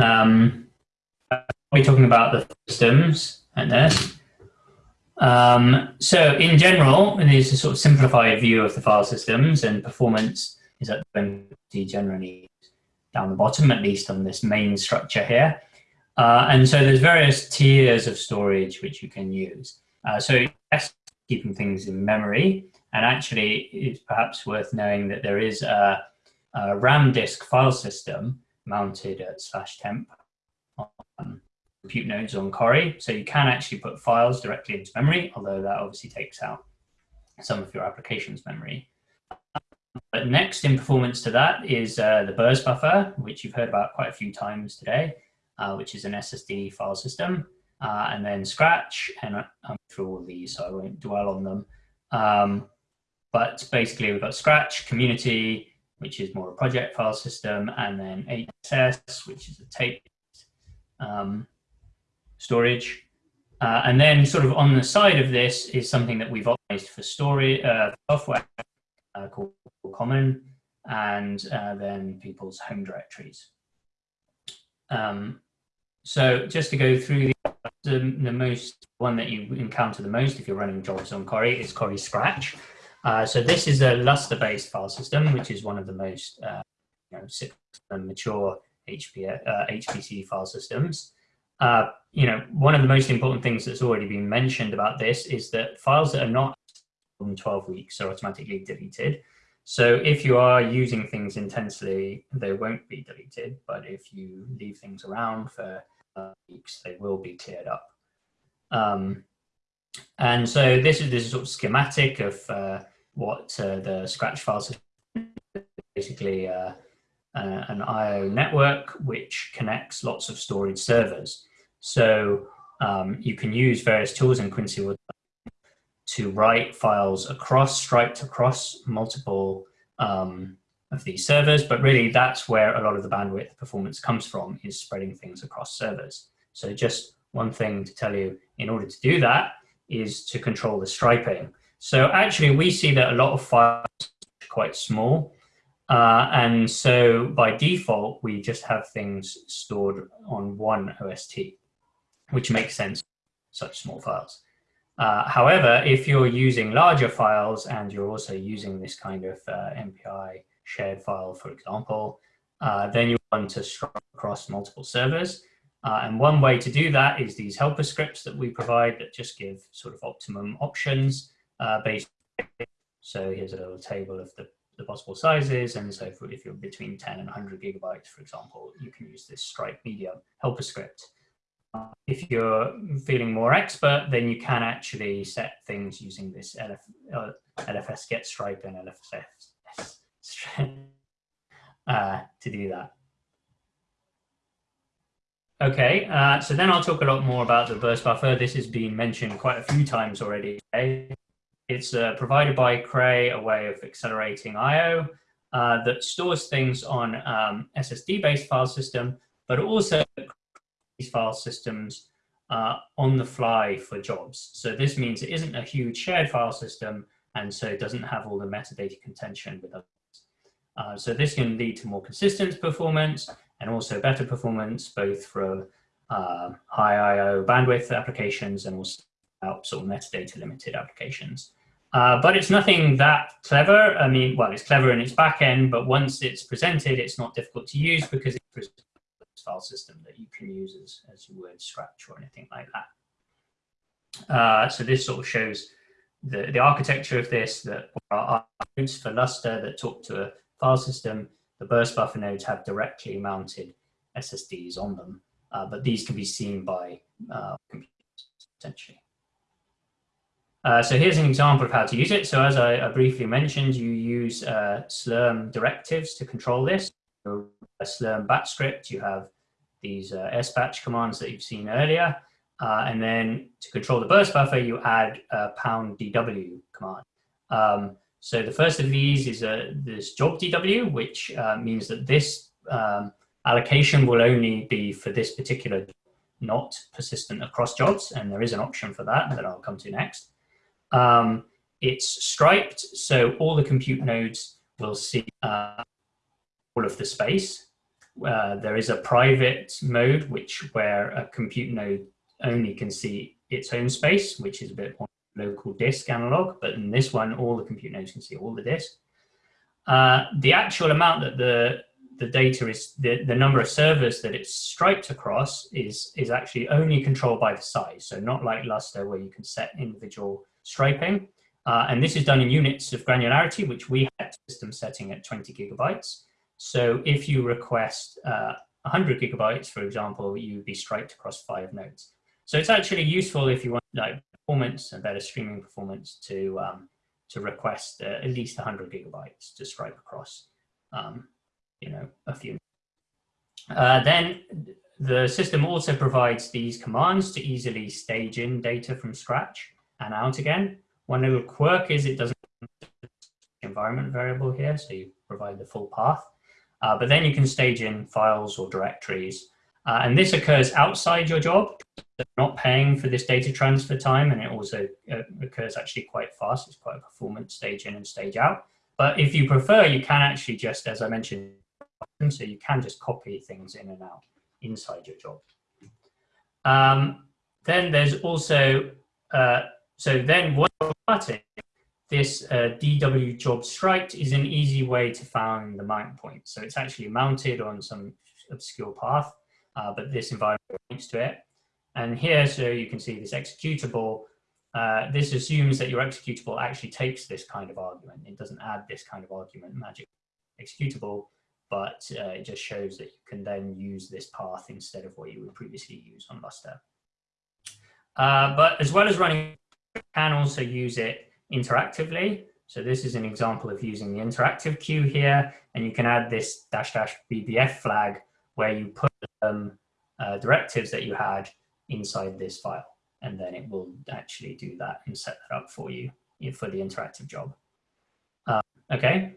Um, I'll be talking about the systems and this. Um, so in general, there's a sort of simplified view of the file systems and performance is at generally down the bottom, at least on this main structure here. Uh, and so there's various tiers of storage which you can use. Uh, so yes, keeping things in memory, and actually it's perhaps worth knowing that there is a, a RAM disk file system mounted at slash temp on compute nodes on Cori. So you can actually put files directly into memory, although that obviously takes out some of your application's memory. But next in performance to that is uh, the burst buffer, which you've heard about quite a few times today, uh, which is an SSD file system, uh, and then Scratch, and I'm through all these, so I won't dwell on them. Um, but basically we've got Scratch, Community, which is more a project file system, and then HPSS, which is a tape um, storage. Uh, and then sort of on the side of this is something that we've optimized for story uh, software uh, called Common, and uh, then people's home directories. Um, so just to go through the, the, the, most one that you encounter the most if you're running jobs on Cori is Cori Scratch. Uh, so this is a Lustre-based file system, which is one of the most uh, you know, mature HP, uh, HPC file systems. Uh, you know, one of the most important things that's already been mentioned about this is that files that are not than 12 weeks are automatically deleted. So if you are using things intensely, they won't be deleted. But if you leave things around for uh, weeks, they will be cleared up. Um, and so this is this sort of schematic of uh, what uh, the Scratch files are basically uh, uh, an I.O. network which connects lots of storage servers. So um, you can use various tools in Quincy to write files across, striped across multiple um, of these servers, but really that's where a lot of the bandwidth performance comes from, is spreading things across servers. So just one thing to tell you, in order to do that, is to control the striping. So actually we see that a lot of files are quite small, uh, and so by default, we just have things stored on one OST, which makes sense, such small files. Uh, however, if you're using larger files and you're also using this kind of uh, MPI shared file, for example, uh, then you want to stripe across multiple servers. Uh, and one way to do that is these helper scripts that we provide that just give sort of optimum options uh. So here's a little table of the, the possible sizes. And so if, you're between 10 and 100 gigabytes, for example, you can use this stripe medium helper script if you're feeling more expert, then you can actually set things using this LF, uh, LFS get stripe and LFS uh, to do that. Okay, uh, so then I'll talk a lot more about the burst buffer. This has been mentioned quite a few times already. It's uh, provided by Cray, a way of accelerating I.O. Uh, that stores things on um, SSD-based file system, but also these file systems uh, on the fly for jobs. So this means it isn't a huge shared file system, and so it doesn't have all the metadata contention with others. Uh, so this can lead to more consistent performance and also better performance, both for uh, high I.O. bandwidth applications and also sort of metadata limited applications. Uh, but it's nothing that clever. I mean, well, it's clever in its back end, but once it's presented, it's not difficult to use because it's a file system that you can use as, as you would Scratch or anything like that. Uh, so this sort of shows the, the architecture of this, that are nodes for Lustre that talk to a file system. The burst buffer nodes have directly mounted SSDs on them, uh, but these can be seen by uh, computers. Uh, so here's an example of how to use it. So as I, I briefly mentioned, you use uh, Slurm directives to control this So a Slurm batch script, you have these uh, sbatch commands that you've seen earlier. Uh, and then to control the burst buffer, you add a pound DW command. Um, so the first of these is a, this job DW, which uh, means that this um, allocation will only be for this particular not persistent across jobs. And there is an option for that that I'll come to next. Um, it's striped, so all the compute nodes will see uh, all of the space uh, there is a private mode, which where a compute node only can see its own space, which is a bit more local disk analog, but in this one, all the compute nodes can see all the disk. Uh, the actual amount that the the data is the, the number of servers that it's striped across is is actually only controlled by the size. So not like Lustre where you can set individual striping. Uh, and this is done in units of granularity, which we have system setting at 20 gigabytes. So if you request uh, 100 gigabytes, for example, you'd be striped across five nodes. So it's actually useful if you want like performance and better streaming performance to um, to request uh, at least 100 gigabytes to stripe across, um, you know, a few. Uh, then the system also provides these commands to easily stage in data from scratch and out again. One little quirk is it doesn't environment variable here, so you provide the full path. Uh, but then you can stage in files or directories. Uh, and this occurs outside your job, not paying for this data transfer time, and it also uh, occurs actually quite fast. It's quite a performance stage in and stage out. But if you prefer, you can actually just, as I mentioned, so you can just copy things in and out inside your job. Um, then there's also, uh, so then what starting, this uh, DW job striped is an easy way to find the mount point. So it's actually mounted on some obscure path, uh, but this environment points to it. And here, so you can see this executable, uh, this assumes that your executable actually takes this kind of argument. It doesn't add this kind of argument magic executable, but uh, it just shows that you can then use this path instead of what you would previously use on Lustre. Uh, but as well as running, can also use it interactively. So this is an example of using the interactive queue here, and you can add this dash dash BBF flag where you put um, uh, directives that you had inside this file, and then it will actually do that and set that up for you for the interactive job. Uh, okay.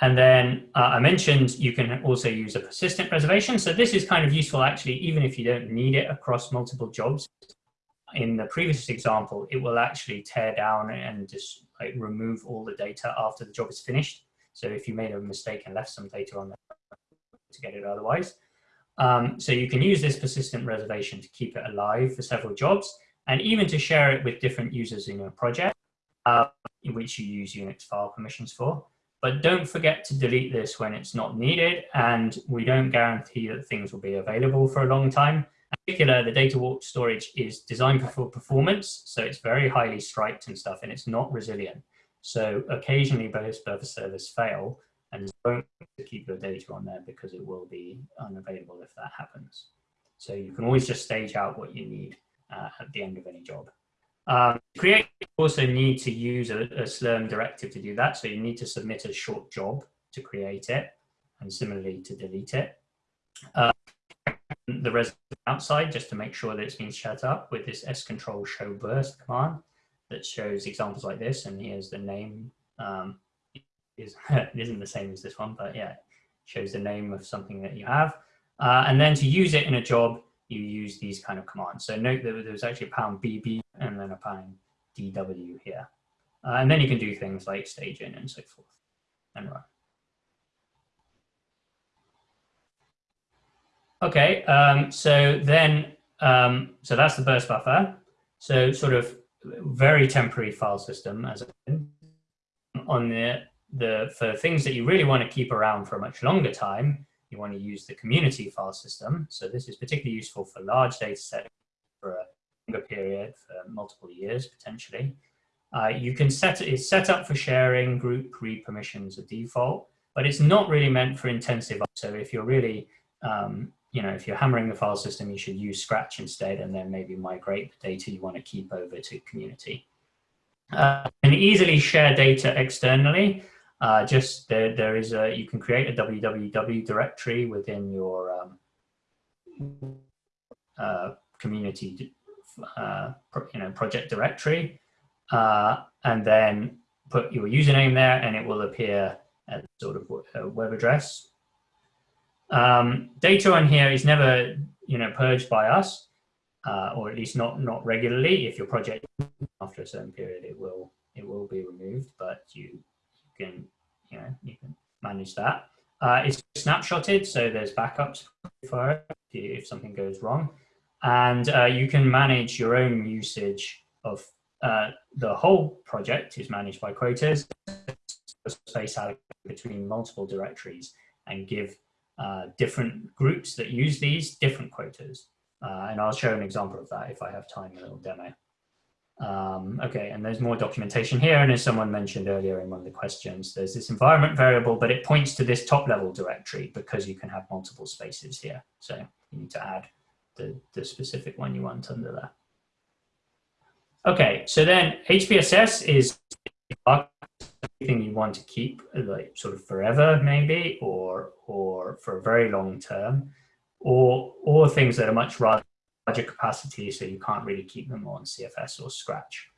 And then uh, I mentioned you can also use a persistent reservation. So this is kind of useful actually, even if you don't need it across multiple jobs in the previous example, it will actually tear down and just like remove all the data after the job is finished. So if you made a mistake and left some data on there to get it otherwise. Um, so you can use this persistent reservation to keep it alive for several jobs and even to share it with different users in your project, uh, in which you use Unix file permissions for. But don't forget to delete this when it's not needed and we don't guarantee that things will be available for a long time particular, the DataWarp storage is designed for performance, so it's very highly striped and stuff, and it's not resilient. So occasionally burst buffer servers fail and don't keep your data on there because it will be unavailable if that happens. So you can always just stage out what you need uh, at the end of any job. Um, create also need to use a, a Slurm directive to do that. So you need to submit a short job to create it and similarly to delete it. Uh, the resident outside just to make sure that it's been set up with this scontrol show burst command that shows examples like this. And here's the name. Um, is, it isn't the same as this one, but yeah, shows the name of something that you have. Uh, and then to use it in a job, you use these kind of commands. So note that there's actually a pound BB and then a pound DW here. Uh, and then you can do things like staging and so forth and run. Okay, um, so then, um, so that's the burst buffer. So sort of very temporary file system as on the, the, for things that you really want to keep around for a much longer time, you want to use the community file system. So this is particularly useful for large data sets for a longer period, for multiple years potentially. Uh, you can set it, it's set up for sharing group read permissions at default, but it's not really meant for intensive. So if you're really um, you know, if you're hammering the file system, you should use Scratch instead and then maybe migrate the data you want to keep over to community. Uh, and easily share data externally. Uh, just there, there is a, you can create a www directory within your um, uh, community, uh, you know, project directory, uh, and then put your username there and it will appear as sort of a web address um, data on here is never, you know, purged by us, uh, or at least not not regularly. If your project after a certain period, it will it will be removed, but you, can you know you can manage that. Uh, it's snapshotted, so there's backups for it if something goes wrong. And uh, you can manage your own usage of uh, the whole project is managed by quotas, space allocated between multiple directories and give uh, different groups that use these different quotas. Uh, and I'll show an example of that if I have time, a little demo. Um, okay, and there's more documentation here. And as someone mentioned earlier in one of the questions, there's this environment variable, but it points to this top level directory because you can have multiple spaces here. So you need to add the, the specific one you want under there. Okay, so then HPSS is anything you want to keep like sort of forever maybe, or, or for a very long term, or, or things that are much larger capacity, so you can't really keep them on CFS or Scratch.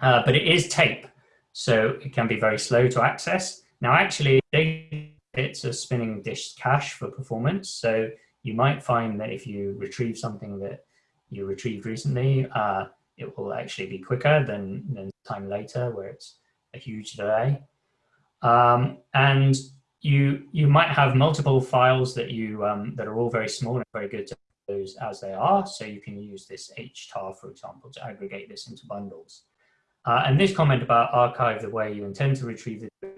Uh, but it is tape, so it can be very slow to access. Now, actually, it's a spinning disk cache for performance, so you might find that if you retrieve something that you retrieved recently, uh, it will actually be quicker than, than time later, where it's a huge delay. Um, and you you might have multiple files that you um, that are all very small and very good to those as they are. So you can use this htar, for example, to aggregate this into bundles. Uh, and this comment about archive the way you intend to retrieve it,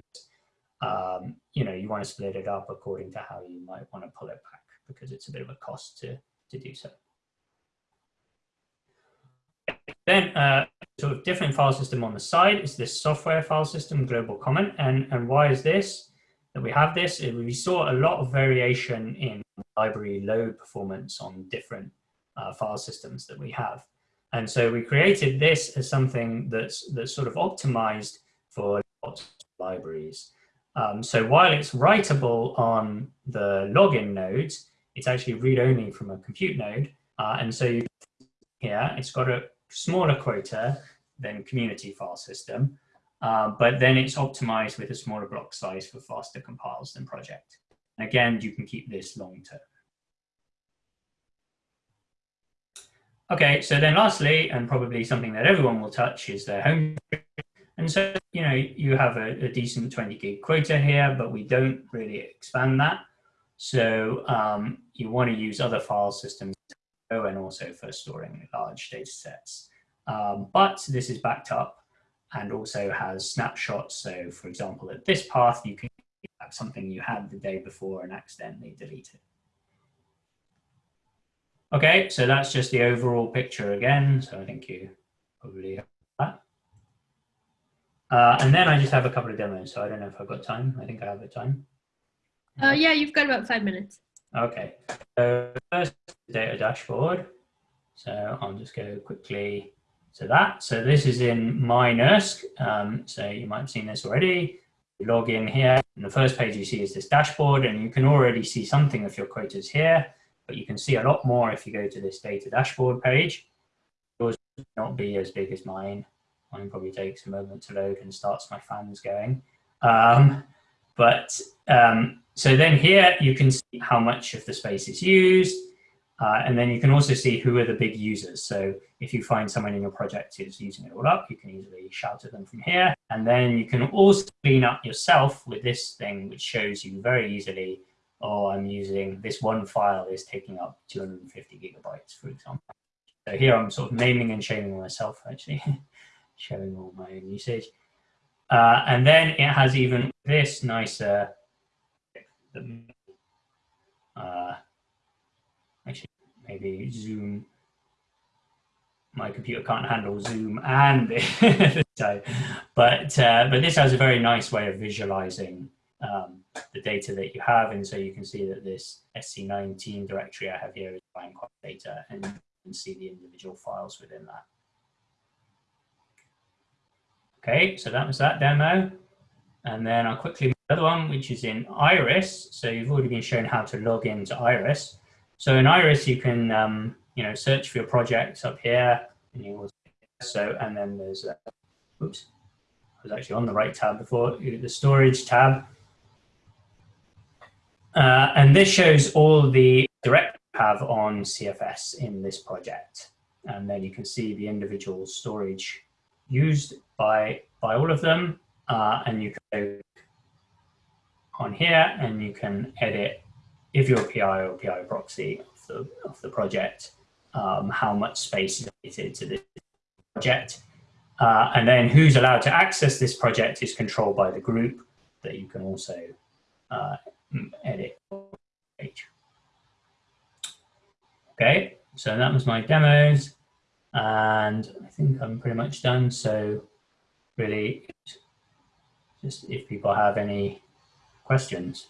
um, you know, you want to split it up according to how you might want to pull it back because it's a bit of a cost to, to do so. Then uh, sort of different file system on the side is this software file system global common. And, and why is this? That we have this, we saw a lot of variation in library load performance on different uh, file systems that we have. And so we created this as something that's, that's sort of optimized for lots of libraries. Um, so while it's writable on the login nodes, it's actually read-only from a compute node. Uh, and so you, here, it's got a smaller quota than community file system, uh, but then it's optimized with a smaller block size for faster compiles than project. And again, you can keep this long term. Okay, so then lastly, and probably something that everyone will touch is their home. And so, you know, you have a, a decent 20 gig quota here, but we don't really expand that. So um, you want to use other file systems and also for storing large data sets. Um, but this is backed up and also has snapshots. So for example, at this path, you can have something you had the day before and accidentally delete it. Okay, so that's just the overall picture again. So I think you probably have that. Uh, and then I just have a couple of demos. So I don't know if I've got time. I think I have the time. Uh, yeah, you've got about five minutes. Okay, so first data dashboard. So I'll just go quickly to that. So this is in MyNERSC. Um, so you might have seen this already. You log in here, and the first page you see is this dashboard, and you can already see something of your quotas here but you can see a lot more if you go to this data dashboard page. Yours will not be as big as mine. Mine probably takes a moment to load and starts my fans going. Um, but um, so then here you can see how much of the space is used. Uh, and then you can also see who are the big users. So if you find someone in your project who's using it all up, you can easily shout at them from here. And then you can also clean up yourself with this thing, which shows you very easily oh, I'm using this one file is taking up 250 gigabytes, for example. So here I'm sort of naming and shaming myself, actually, showing all my own usage. Uh, and then it has even this nicer, uh, maybe zoom. My computer can't handle zoom and this, but uh, but this has a very nice way of visualizing um, the data that you have. And so you can see that this SC19 directory I have here is Bangkok data and you can see the individual files within that. Okay, so that was that demo. And then I'll quickly the other one, which is in Iris. So you've already been shown how to log into Iris. So in Iris, you can, um, you know, search for your projects up here. And you so, and then there's, a, oops, I was actually on the right tab before, the storage tab. Uh, and this shows all the direct have on CFS in this project. And then you can see the individual storage used by, by all of them. Uh, and you can go on here and you can edit if you're a PI or PI proxy of the, of the project, um, how much space is allocated to this project. Uh, and then who's allowed to access this project is controlled by the group that you can also uh, edit. Okay, so that was my demos and I think I'm pretty much done. So really just if people have any questions.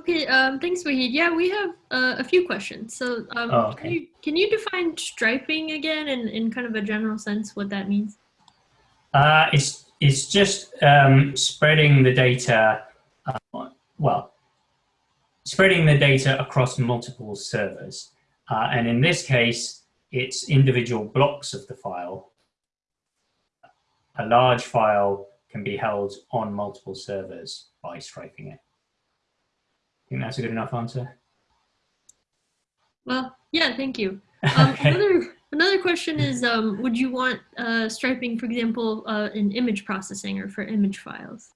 Okay, um, thanks, Wahid. Yeah, we have uh, a few questions. So um, Oh, can, you, can you define striping again in, in kind of a general sense what that means? Uh, it's it's just um, spreading the data, uh, well, spreading the data across multiple servers. Uh, and in this case, it's individual blocks of the file. A large file can be held on multiple servers by striping it. Think that's a good enough answer. Well, yeah, thank you. Um, Okay. another, another question is, um, would you want uh, striping, for example, uh, in image processing or for image files?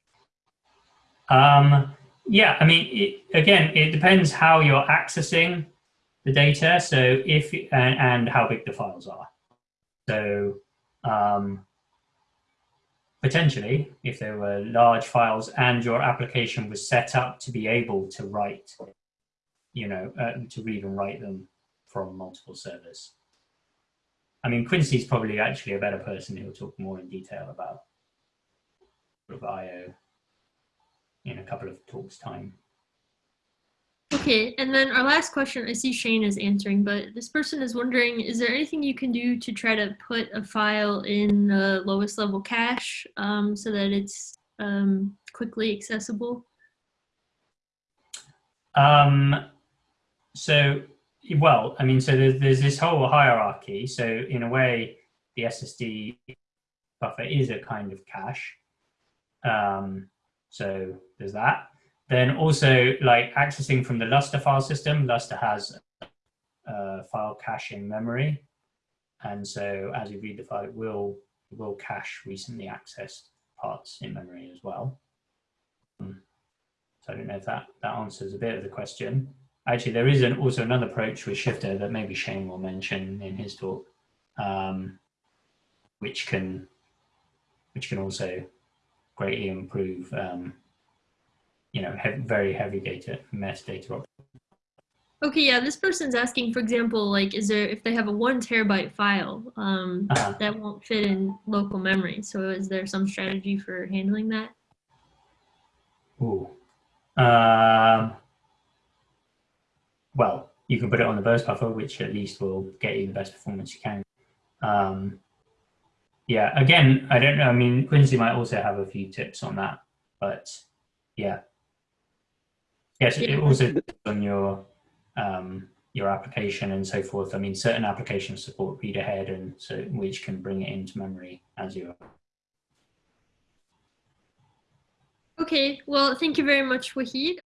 Um, yeah, I mean, it, again, it depends how you're accessing the data. So if and, and how big the files are. So um, potentially, if there were large files and your application was set up to be able to write, you know, uh, to read and write them from multiple servers. I mean, Quincy's probably actually a better person who will talk more in detail about IO in a couple of talks time. Okay, and then our last question, I see Shane is answering, but this person is wondering, is there anything you can do to try to put a file in the lowest level cache um, so that it's um, quickly accessible? Um, so, well, I mean, so there's, there's this whole hierarchy. So in a way, the SSD buffer is a kind of cache. Um, so there's that. Then also like accessing from the Lustre file system, Lustre has uh, file cache in memory. And so as you read the file, it will, it will cache recently accessed parts in memory as well. Um, so I don't know if that, that answers a bit of the question. Actually, there is an, also another approach with Shifter that maybe Shane will mention in his talk, um, which can which can also greatly improve, um, you know, he very heavy data, metadata. Okay, yeah, this person's asking, for example, like, is there, if they have a one terabyte file, um, Uh -huh. that won't fit in local memory. So is there some strategy for handling that? Ooh. Um, well, you can put it on the burst buffer, which at least will get you the best performance you can. Um, yeah, again, I don't know. I mean, Quincy might also have a few tips on that, but yeah. Yes, it also depends on your um, your application and so forth. I mean, certain applications support read ahead, and so which can bring it into memory as you. Okay, well, thank you very much, Wahid.